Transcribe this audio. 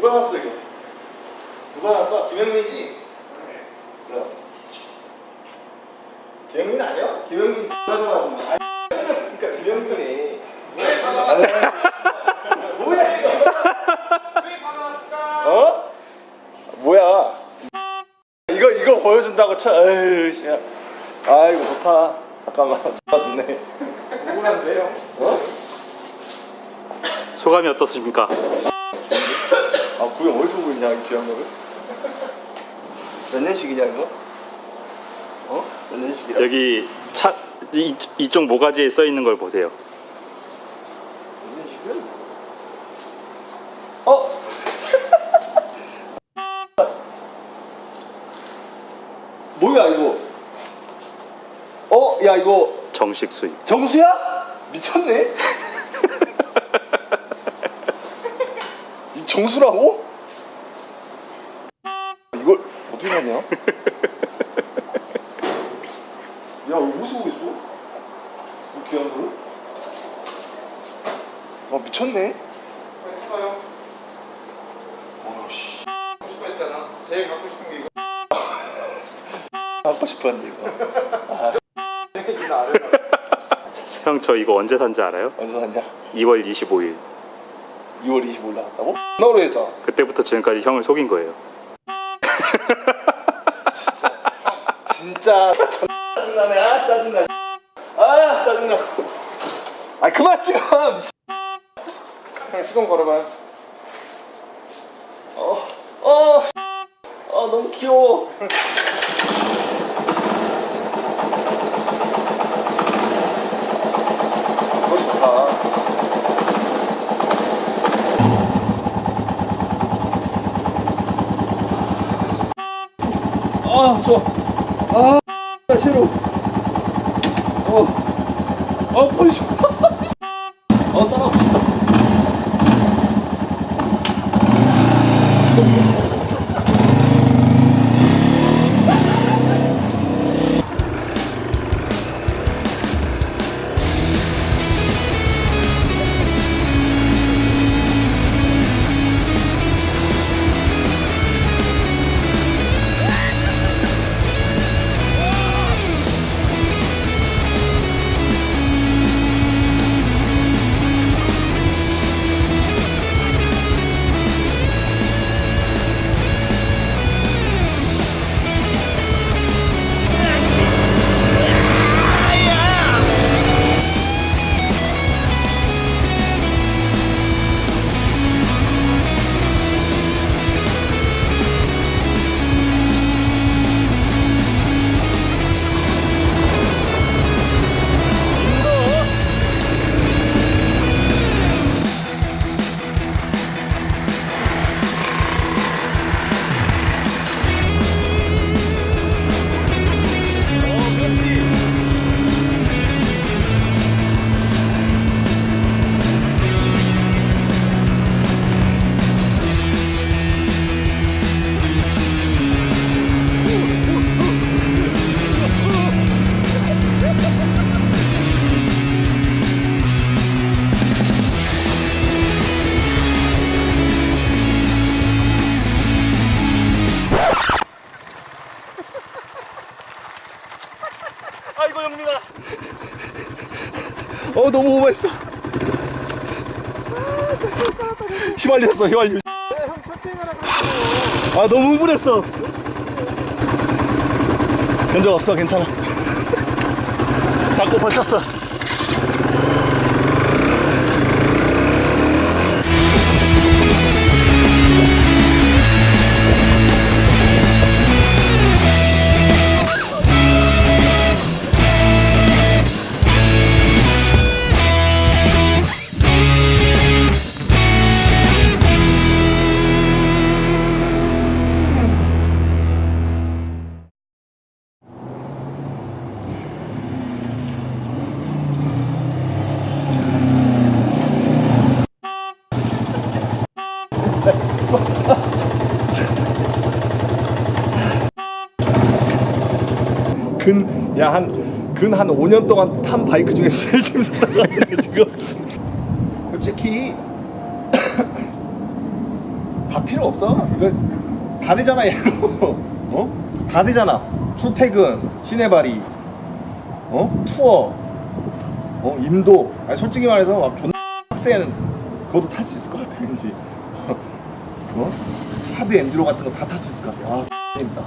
누가 샀어 이거? 누가 샀어? 김영민이지? 그래. 김영민 아니야? 김영민 X하잖아 보면. 아 그러니까 김영민이. 왜 받아왔어? 뭐야 이거? 왜 받아왔을까? 어? 뭐야? 이거 이거 보여준다고 쳐. 에휴 씨. 아 이거 좋다. 잠깐만. 좋다 좋네. 억울한데요? 어? 소감이 어떻습니까? 아 구형 어디서 보이냐 이 귀한 거를? 몇 년식이냐 이거? 어? 몇 년식이야? 여기 차 이, 이쪽 모가지에 써 있는 걸 보세요. 몇 년식이야? 어? 뭐야 이거? 어? 야 이거 정식 수입. 정수야? 미쳤네? 정수라고? 이걸 어떻게 하냐? 야 이거 어디서 구했어? 이 귀한 거를? 아 미쳤네? 해봐요. 아씨 갖고 싶어 했잖아. 제일 갖고 싶은 게 이거. 갖고 싶었는데 이거 이거 알아요. 형저 이거 언제 산지 알아요? 언제 샀냐? 2월 25일. 2월 25일 나갔다고? 나오래 했잖아 그때부터 지금까지 형을 속인 거예요. 진짜 짜증나네 아 짜증나 아 짜증나 아 그만 찍어. 그냥 시동 걸어봐요. 어, 어, 아 너무 귀여워. 아 좋아. 아 새로. 어, 아 보이 영민아. 어 너무 오버했어. 휘말렸어 휘말려. 아 너무 흥분했어. 견적 없어 괜찮아. 잡고 버텼어. 근, 야, 한, 근 한 5년 동안 탄 바이크 중에 제일 재밌었던 것 같은데, 지금. 솔직히, 다 필요 없어. 이거 다 되잖아 얘로. 어? 다 되잖아. 출퇴근, 시내발이, 어? 투어, 어? 임도. 아니, 솔직히 말해서 막 존나 빡센 그것도 탈 수 있을 것 같아 왠지. 어? 하드 엔드로 같은 거 다 탈 수 있을 것 같아. 아, 재밌다.